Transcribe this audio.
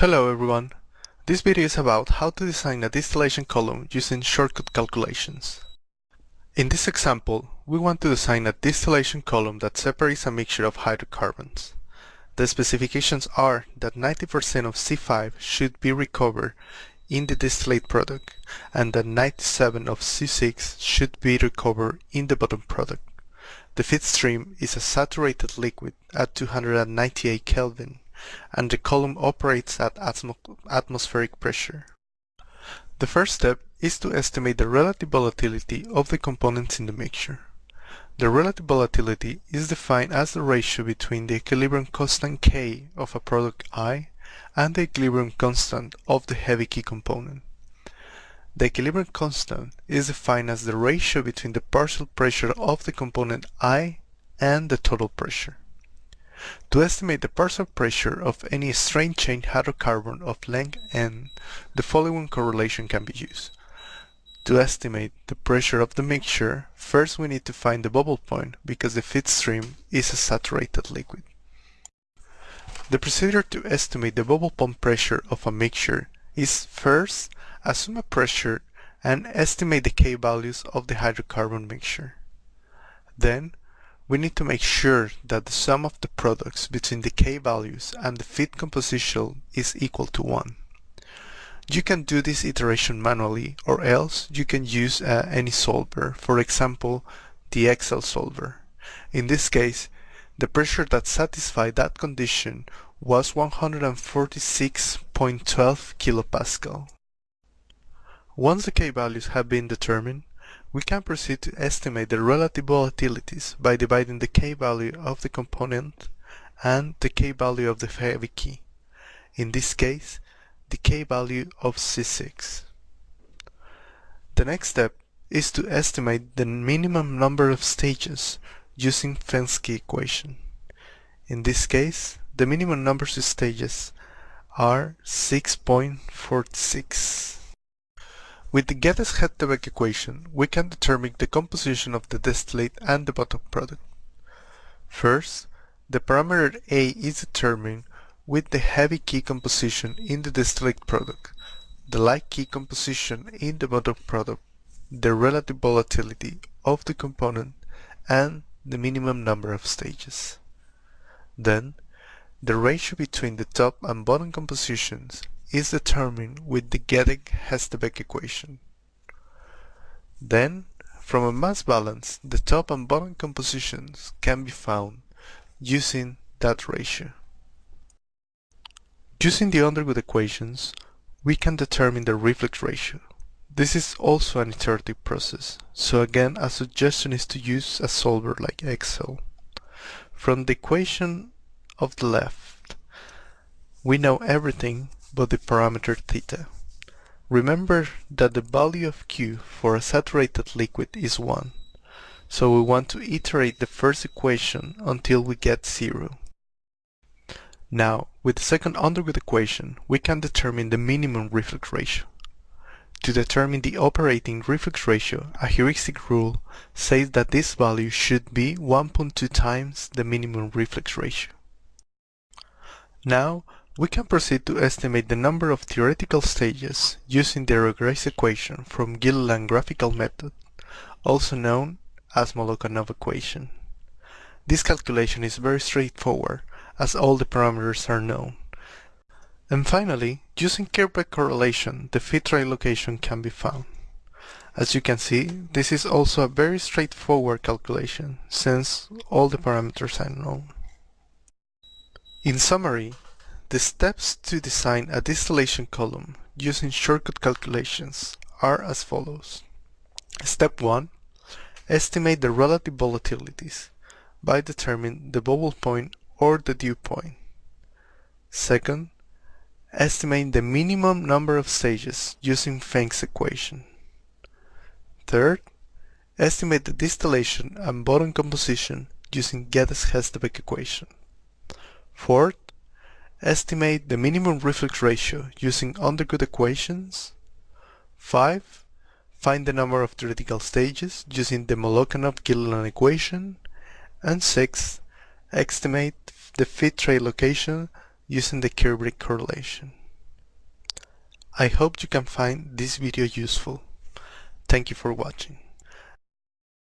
Hello everyone. This video is about how to design a distillation column using shortcut calculations. In this example, we want to design a distillation column that separates a mixture of hydrocarbons. The specifications are that 90% of C5 should be recovered in the distillate product and that 97 of C6 should be recovered in the bottom product. The feed stream is a saturated liquid at 298 Kelvin and the column operates at atmo atmospheric pressure. The first step is to estimate the relative volatility of the components in the mixture. The relative volatility is defined as the ratio between the equilibrium constant K of a product I and the equilibrium constant of the heavy key component. The equilibrium constant is defined as the ratio between the partial pressure of the component I and the total pressure. To estimate the partial pressure of any strain chain hydrocarbon of length n, the following correlation can be used. To estimate the pressure of the mixture, first we need to find the bubble point because the feed stream is a saturated liquid. The procedure to estimate the bubble point pressure of a mixture is first assume a pressure and estimate the K values of the hydrocarbon mixture. Then we need to make sure that the sum of the products between the K values and the fit composition is equal to 1. You can do this iteration manually or else you can use uh, any solver, for example the Excel solver. In this case, the pressure that satisfied that condition was 146.12 kilopascal. Once the K values have been determined, we can proceed to estimate the relative volatilities by dividing the K value of the component and the K value of the heavy key. In this case, the K value of C6. The next step is to estimate the minimum number of stages using Fenske equation. In this case, the minimum number of stages are 6.46. With the Geddes-Hengstebeck equation, we can determine the composition of the distillate and the bottom product. First, the parameter A is determined with the heavy key composition in the distillate product, the light key composition in the bottom product, the relative volatility of the component, and the minimum number of stages. Then, the ratio between the top and bottom compositions is determined with the Geddes-Hengstebeck equation. Then, from a mass balance, the top and bottom compositions can be found using that ratio. Using the Underwood equations, we can determine the reflux ratio. This is also an iterative process, so again a suggestion is to use a solver like Excel. From the equation of the left, we know everything but the parameter theta. Remember that the value of Q for a saturated liquid is 1, so we want to iterate the first equation until we get 0. Now, with the second Underwood equation, we can determine the minimum reflux ratio. To determine the operating reflux ratio, a heuristic rule says that this value should be 1.2 times the minimum reflux ratio. Now, we can proceed to estimate the number of theoretical stages using the Regres equation from Gilliland graphical method, also known as Molokanov equation. This calculation is very straightforward as all the parameters are known. And finally, using Kirkbride correlation, the tray location can be found. As you can see, this is also a very straightforward calculation, since all the parameters are known. In summary, the steps to design a distillation column using shortcut calculations are as follows. Step 1. Estimate the relative volatilities by determining the bubble point or the dew point. Second, estimate the minimum number of stages using Fenske's equation. Third, estimate the distillation and bottom composition using Geddes-Hengstebeck equation. Fourth, Estimate the minimum reflux ratio using Underwood equations. 5. Find the number of theoretical stages using the Molokanov-Gilliland equation. And 6. Estimate the feed tray location using the Kirkbride correlation. I hope you can find this video useful. Thank you for watching.